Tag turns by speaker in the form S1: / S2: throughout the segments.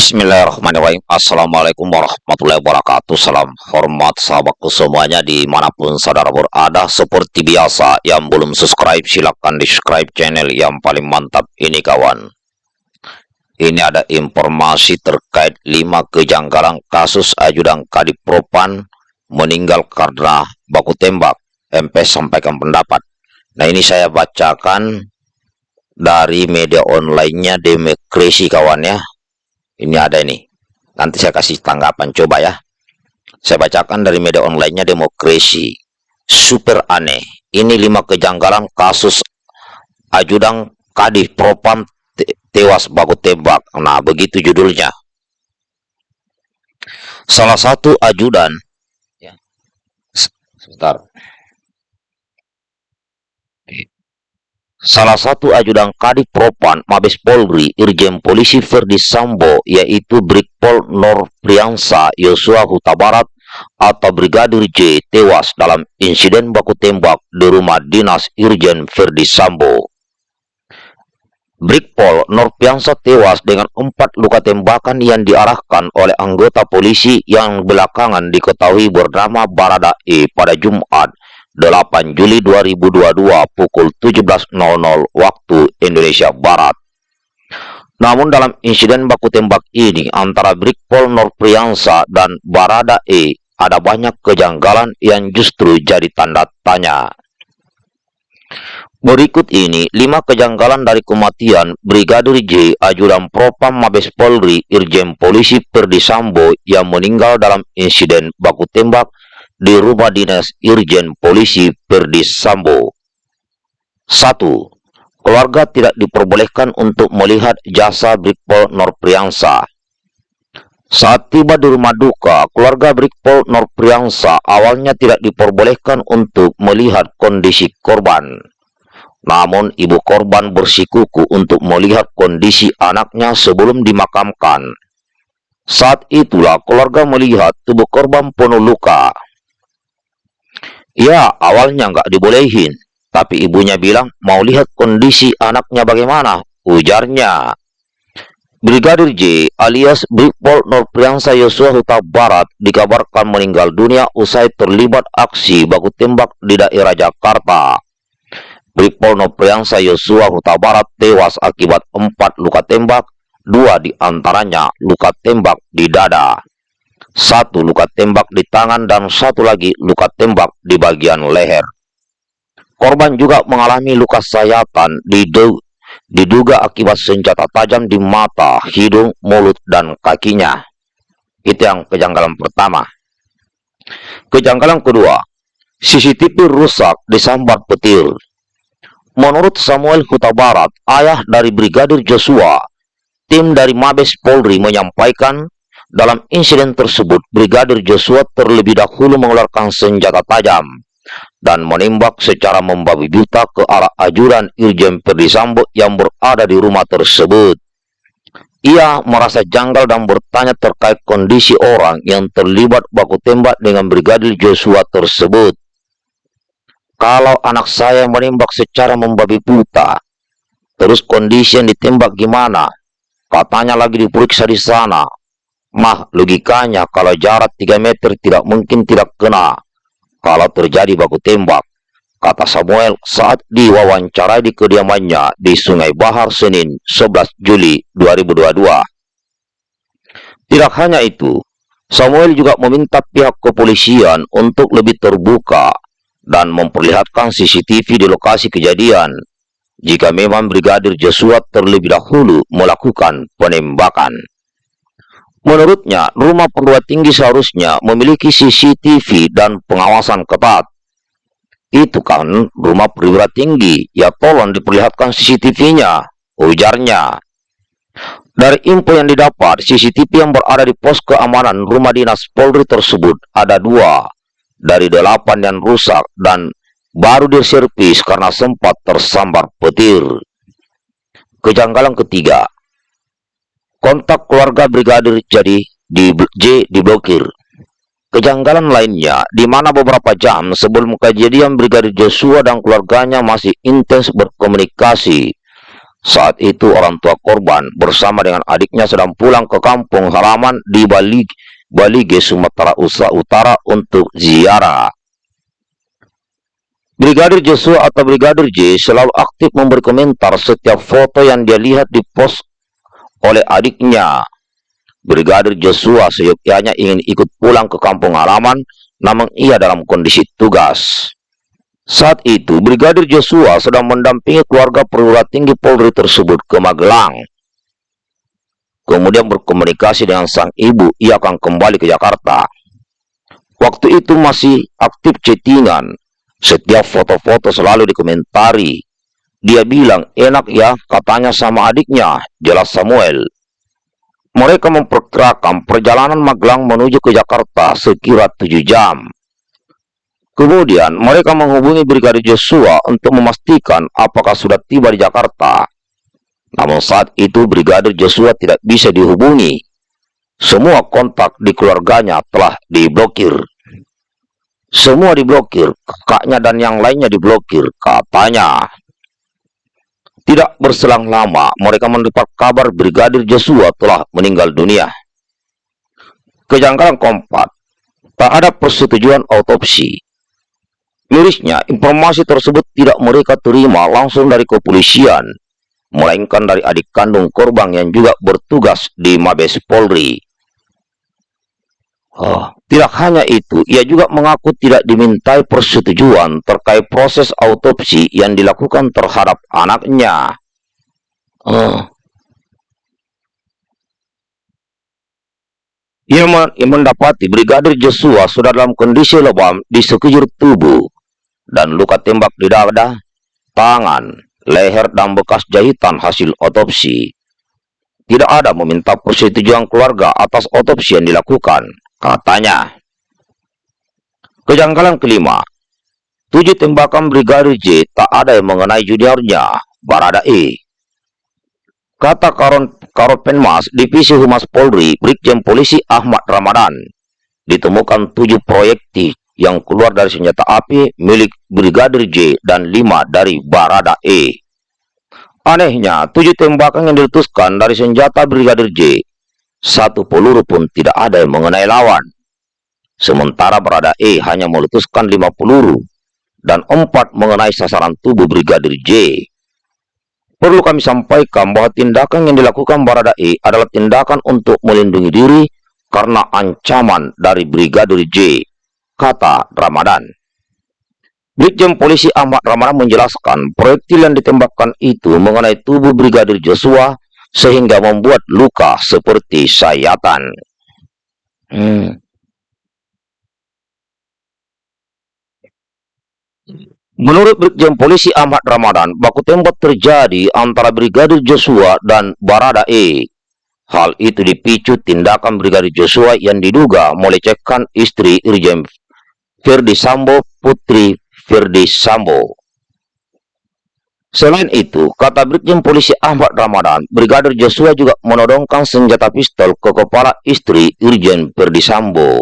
S1: Bismillahirrahmanirrahim. Assalamualaikum warahmatullahi wabarakatuh. Salam hormat sahabatku semuanya Di mana pun saudara berada. Seperti biasa yang belum subscribe Silahkan di subscribe channel yang paling mantap Ini kawan. Ini ada informasi terkait 5 kejanggalan kasus ajudan Kadipropan Meninggal karena baku tembak. MP sampaikan pendapat. Nah ini saya bacakan Dari media online-nya Demokrasi kawan ya ini ada ini. Nanti saya kasih tanggapan coba ya. Saya bacakan dari media onlinenya Demokrasi. Super aneh. Ini lima kejanggalan kasus ajudan Kadif Propam te tewas baku tembak. Nah, begitu judulnya. Salah satu ajudan ya. Sebentar. Salah satu ajudan Kadif Propan Mabes Polri Irjen Polisi Ferdi Sambo yaitu Brigpol Nor Priansa Yosua Huta Barat atau Brigadir J tewas dalam insiden baku tembak di rumah dinas Irjen Ferdi Sambo. Brigpol Norpiansa tewas dengan empat luka tembakan yang diarahkan oleh anggota polisi yang belakangan diketahui bernama Barada E pada Jumat 8 Juli 2022 pukul 17.00 waktu Indonesia Barat. Namun dalam insiden baku tembak ini antara Brigpol Norpriansa dan Barada E ada banyak kejanggalan yang justru jadi tanda tanya. Berikut ini lima kejanggalan dari kematian Brigadir J, ajudan Propam Mabes Polri, Irjen Polisi Perdi Sambo yang meninggal dalam insiden baku tembak di rumah dinas Irjen Polisi Perdis Sambo. 1. Keluarga tidak diperbolehkan untuk melihat jasa Brigpol Norpriansa. Saat tiba di rumah duka, keluarga Brigpol Norpriansa awalnya tidak diperbolehkan untuk melihat kondisi korban. Namun ibu korban bersikuku untuk melihat kondisi anaknya sebelum dimakamkan. Saat itulah keluarga melihat tubuh korban penuh luka. Ya, awalnya nggak dibolehin. Tapi ibunya bilang mau lihat kondisi anaknya bagaimana. Ujarnya. Brigadir J alias Brigpol Norpriansa Yosua Huta Barat dikabarkan meninggal dunia usai terlibat aksi baku tembak di daerah Jakarta. Brigpol Norpriansa Yosua Huta Barat tewas akibat empat luka tembak, dua di antaranya luka tembak di dada satu luka tembak di tangan dan satu lagi luka tembak di bagian leher. Korban juga mengalami luka sayatan diduga akibat senjata tajam di mata, hidung, mulut, dan kakinya. Itu yang kejanggalan pertama. Kejanggalan kedua, CCTV rusak disambar petir. Menurut Samuel Huta Barat, ayah dari Brigadir Joshua, tim dari Mabes Polri menyampaikan dalam insiden tersebut, Brigadir Joshua terlebih dahulu mengeluarkan senjata tajam dan menembak secara membabi buta ke arah ajuran Irjen Perdisambo yang berada di rumah tersebut. Ia merasa janggal dan bertanya terkait kondisi orang yang terlibat baku tembak dengan Brigadir Joshua tersebut. Kalau anak saya menembak secara membabi buta, terus kondisi yang ditembak gimana? Katanya lagi diperiksa di sana, Mah, logikanya kalau jarak 3 meter tidak mungkin tidak kena kalau terjadi baku tembak, kata Samuel saat diwawancara di kediamannya di Sungai Bahar Senin 11 Juli 2022. Tidak hanya itu, Samuel juga meminta pihak kepolisian untuk lebih terbuka dan memperlihatkan CCTV di lokasi kejadian jika memang Brigadir Joshua terlebih dahulu melakukan penembakan. Menurutnya, rumah perguruan tinggi seharusnya memiliki CCTV dan pengawasan ketat. Itu kan rumah perguruan tinggi, ya tolong diperlihatkan CCTV-nya, ujarnya. Dari info yang didapat, CCTV yang berada di pos keamanan rumah dinas Polri tersebut ada dua dari delapan yang rusak dan baru diservis karena sempat tersambar petir. Kejanggalan ketiga, kontak keluarga brigadir jadi di J diblokir. Kejanggalan lainnya, di mana beberapa jam sebelum kejadian Brigadir Joshua dan keluarganya masih intens berkomunikasi. Saat itu orang tua korban bersama dengan adiknya sedang pulang ke kampung halaman di Bali, Balige, Sumatera Utara untuk ziarah. Brigadir Joshua atau Brigadir J selalu aktif memberi komentar setiap foto yang dia lihat di post oleh adiknya. Brigadir Joshua seyogyanya ingin ikut pulang ke kampung halaman, namun ia dalam kondisi tugas. Saat itu, Brigadir Joshua sedang mendampingi keluarga perwira tinggi Polri tersebut ke Magelang. Kemudian berkomunikasi dengan sang ibu, ia akan kembali ke Jakarta. Waktu itu masih aktif chattingan, setiap foto-foto selalu dikomentari. Dia bilang, enak ya, katanya sama adiknya, jelas Samuel. Mereka memperkirakan perjalanan Magelang menuju ke Jakarta sekira tujuh jam. Kemudian, mereka menghubungi Brigadir Joshua untuk memastikan apakah sudah tiba di Jakarta. Namun saat itu Brigadir Joshua tidak bisa dihubungi. Semua kontak di keluarganya telah diblokir. Semua diblokir, kakaknya dan yang lainnya diblokir, katanya. Tidak berselang lama, mereka mendapat kabar Brigadir Joshua telah meninggal dunia. Kejanggalan keempat, tak ada persetujuan autopsi. Mirisnya, informasi tersebut tidak mereka terima langsung dari kepolisian, melainkan dari adik kandung korban yang juga bertugas di Mabes Polri. Oh, tidak hanya itu, ia juga mengaku tidak dimintai persetujuan terkait proses autopsi yang dilakukan terhadap anaknya. Oh. Ia, mendapati Brigadir Joshua sudah dalam kondisi lebam di sekujur tubuh dan luka tembak di dada, tangan, leher, dan bekas jahitan hasil otopsi. Tidak ada meminta persetujuan keluarga atas otopsi yang dilakukan Katanya, kejanggalan kelima, tujuh tembakan Brigadir J tak ada yang mengenai juniornya, Barada E. Kata Karon Karopenmas Divisi Humas Polri, Brigjen Polisi Ahmad Ramadan, ditemukan tujuh proyektil yang keluar dari senjata api milik Brigadir J dan lima dari Barada E. Anehnya, tujuh tembakan yang diletuskan dari senjata Brigadir J satu peluru pun tidak ada yang mengenai lawan. Sementara berada E hanya meletuskan lima peluru dan empat mengenai sasaran tubuh Brigadir J. Perlu kami sampaikan bahwa tindakan yang dilakukan Barada E adalah tindakan untuk melindungi diri karena ancaman dari Brigadir J, kata Ramadan. Brigjen Polisi Ahmad Ramadan menjelaskan proyektil yang ditembakkan itu mengenai tubuh Brigadir Joshua sehingga membuat luka seperti sayatan. Hmm. Menurut Brigjen Polisi Ahmad Ramadan, baku tembak terjadi antara Brigadir Joshua dan Barada E. Hal itu dipicu tindakan Brigadir Joshua yang diduga melecehkan istri Irjen Ferdi Sambo, putri Ferdi Sambo. Selain itu, kata Brigjen Polisi Ahmad Ramadan, Brigadir Joshua juga menodongkan senjata pistol ke kepala istri Irjen Perdisambo.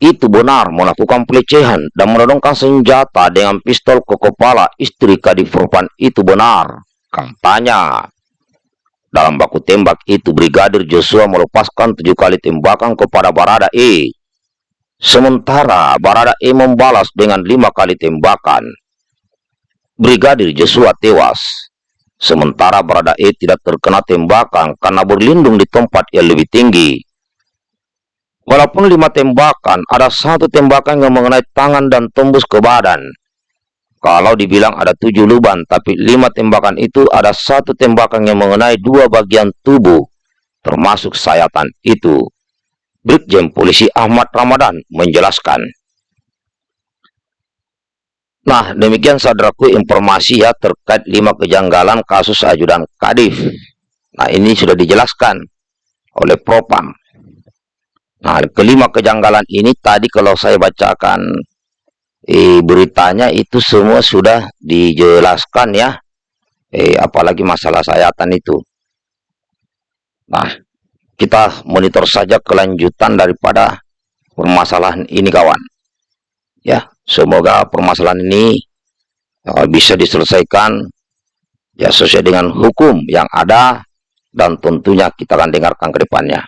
S1: Itu benar melakukan pelecehan dan menodongkan senjata dengan pistol ke kepala istri Kadifropan itu benar, katanya. Dalam baku tembak itu, Brigadir Joshua melepaskan tujuh kali tembakan kepada Barada E. Sementara Barada E membalas dengan lima kali tembakan. Brigadir Joshua tewas. Sementara Barada E tidak terkena tembakan karena berlindung di tempat yang lebih tinggi. Walaupun lima tembakan, ada satu tembakan yang mengenai tangan dan tembus ke badan. Kalau dibilang ada tujuh lubang, tapi lima tembakan itu ada satu tembakan yang mengenai dua bagian tubuh, termasuk sayatan itu. Brigjen Polisi Ahmad Ramadan menjelaskan. Nah, demikian saudaraku informasi ya terkait lima kejanggalan kasus ajudan Kadif. Nah, ini sudah dijelaskan oleh Propam. Nah, kelima kejanggalan ini tadi kalau saya bacakan eh, beritanya itu semua sudah dijelaskan ya. Eh, apalagi masalah sayatan itu. Nah, kita monitor saja kelanjutan daripada permasalahan ini kawan. Ya, Semoga permasalahan ini uh, bisa diselesaikan ya sesuai dengan hukum yang ada dan tentunya kita akan dengarkan ke depannya.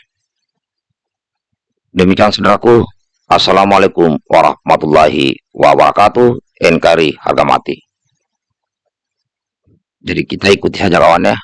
S1: Demikian saudaraku, Assalamualaikum warahmatullahi wabarakatuh, NKRI harga mati. Jadi kita ikuti saja kawan ya.